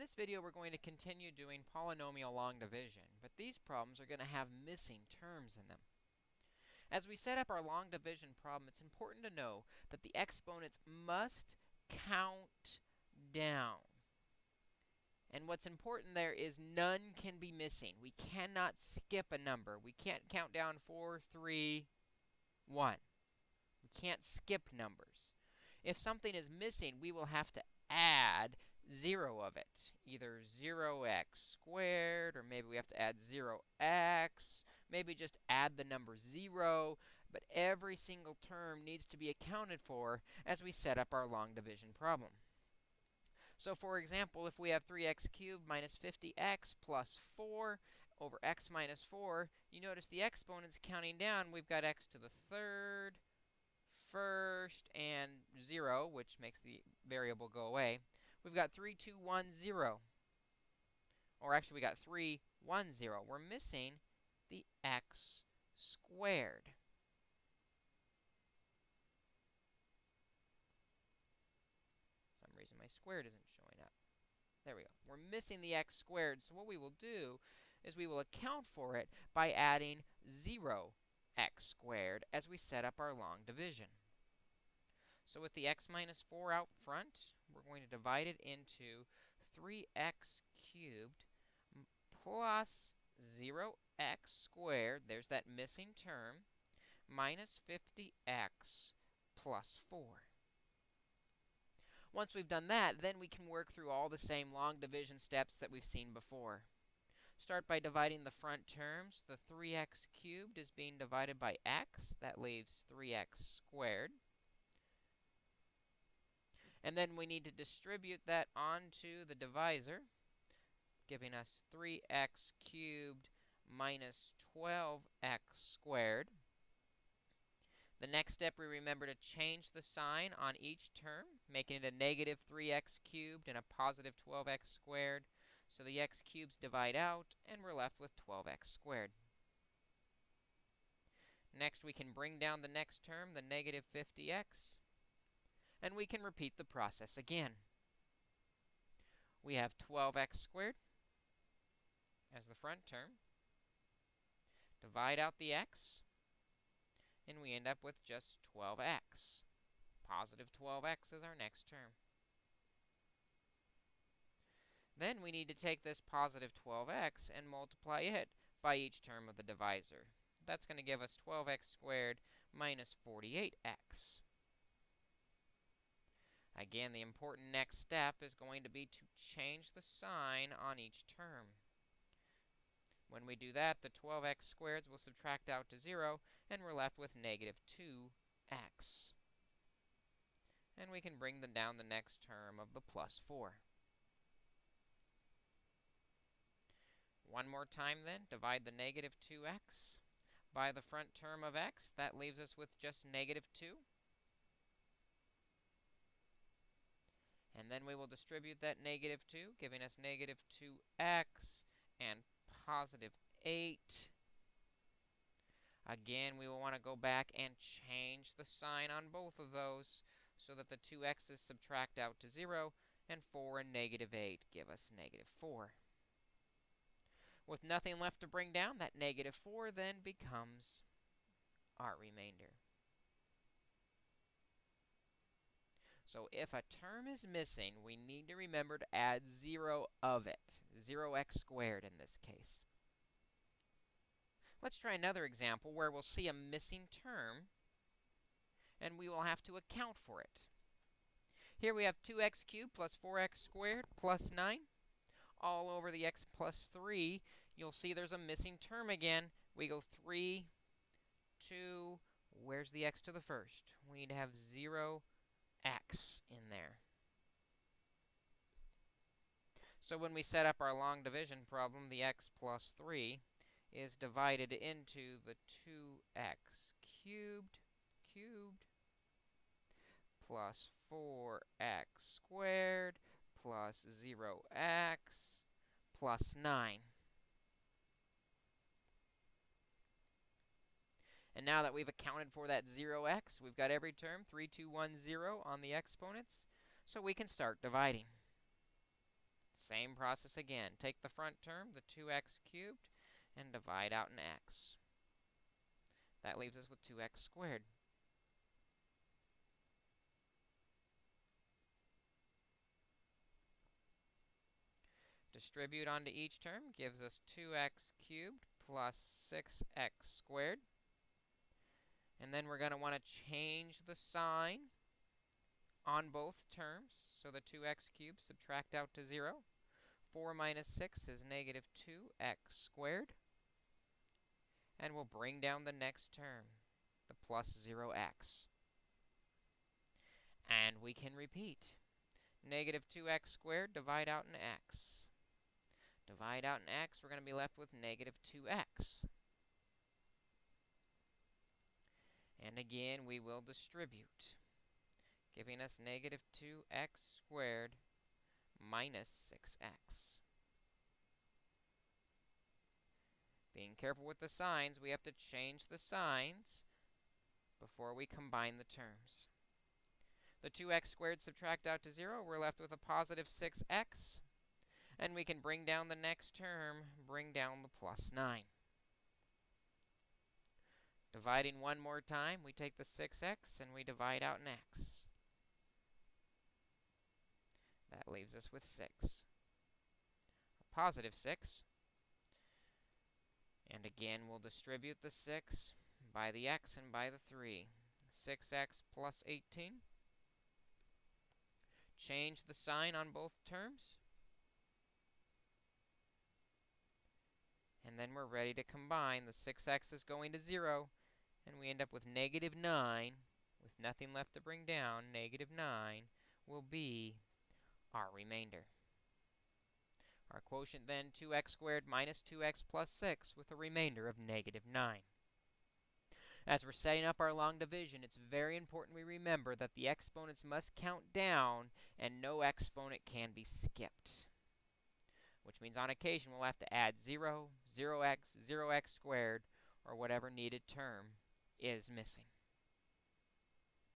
this video, we're going to continue doing polynomial long division, but these problems are going to have missing terms in them. As we set up our long division problem, it's important to know that the exponents must count down. And what's important there is none can be missing. We cannot skip a number. We can't count down 4, 3, 1. We can't skip numbers. If something is missing, we will have to add 0 of it. Either 0x squared, or maybe we have to add 0x. Maybe just add the number 0. But every single term needs to be accounted for as we set up our long division problem. So for example, if we have 3x cubed minus 50x plus 4 over x minus 4, you notice the exponents counting down, we've got x to the third, first, and 0, which makes the variable go away. We've got 3, 2, 1, 0. Or actually, we got 3, 1, 0. We're missing the x squared. some reason my squared isn't showing up. There we go. We're missing the x squared, so what we will do is we will account for it by adding 0 x squared as we set up our long division. So with the x minus 4 out front, we're going to divide it into 3x cubed plus 0x squared, there's that missing term, minus 50x plus 4. Once we've done that, then we can work through all the same long division steps that we've seen before. Start by dividing the front terms. The 3x cubed is being divided by x. That leaves 3x squared. And then we need to distribute that onto the divisor, giving us 3x cubed minus 12x squared. The next step, we remember to change the sign on each term, making it a negative 3x cubed and a positive 12x squared. So the x cubes divide out, and we're left with 12x squared. Next, we can bring down the next term, the negative 50x, and we can repeat the process again. We have 12x squared as the front term. Divide out the x, and we end up with just 12x. Positive 12x is our next term. Then we need to take this positive 12x and multiply it by each term of the divisor. That's going to give us 12x squared minus 48x. Again, the important next step is going to be to change the sign on each term. When we do that, the 12x squareds will subtract out to 0, and we're left with negative 2x. And we can bring them down the next term of the plus 4. One more time then, divide the negative 2x by the front term of x. That leaves us with just negative 2. And then we will distribute that negative 2, giving us negative 2x and positive 8. Again, we will want to go back and change the sign on both of those so that the 2x's subtract out to 0, and 4 and negative 8 give us negative 4. With nothing left to bring down, that negative 4 then becomes our remainder. So if a term is missing, we need to remember to add 0 of it, 0x squared in this case. Let's try another example where we'll see a missing term, and we will have to account for it. Here we have 2x cubed plus 4x squared plus 9. All over the x plus 3, you'll see there's a missing term again. We go 3, 2, where's the x to the first? We need to have 0 x in there. So when we set up our long division problem, the x plus 3 is divided into the 2x cubed cubed plus 4x squared plus 0x plus 9. And now that we've accounted for that 0x, we've got every term, 3, 2, 1, 0, on the exponents, so we can start dividing. Same process again. Take the front term, the 2x cubed, and divide out an x. That leaves us with 2x squared. Distribute onto each term gives us 2x cubed plus 6x squared. And then we're going to want to change the sign on both terms. So the 2x cubed subtract out to 0. 4 minus 6 is negative 2x squared. And we'll bring down the next term, the plus 0x. And we can repeat. Negative 2x squared, divide out an x. Divide out an x, we're going to be left with negative 2x. And again, we will distribute, giving us negative 2x squared minus 6x. Being careful with the signs, we have to change the signs before we combine the terms. The 2x squared subtract out to 0, we're left with a positive 6x. And we can bring down the next term, bring down the plus 9. Dividing one more time, we take the 6x and we divide out an x. That leaves us with 6. A positive 6. And again, we'll distribute the 6 by the x and by the 3. 6x plus 18. Change the sign on both terms. And then we're ready to combine. The 6x is going to 0, and we end up with negative 9. With nothing left to bring down, negative 9 will be our remainder. Our quotient then, 2x squared minus 2x plus 6, with a remainder of negative 9. As we're setting up our long division, it's very important we remember that the exponents must count down and no exponent can be skipped which means on occasion we'll have to add 0, 0x, 0x squared, or whatever needed term is missing.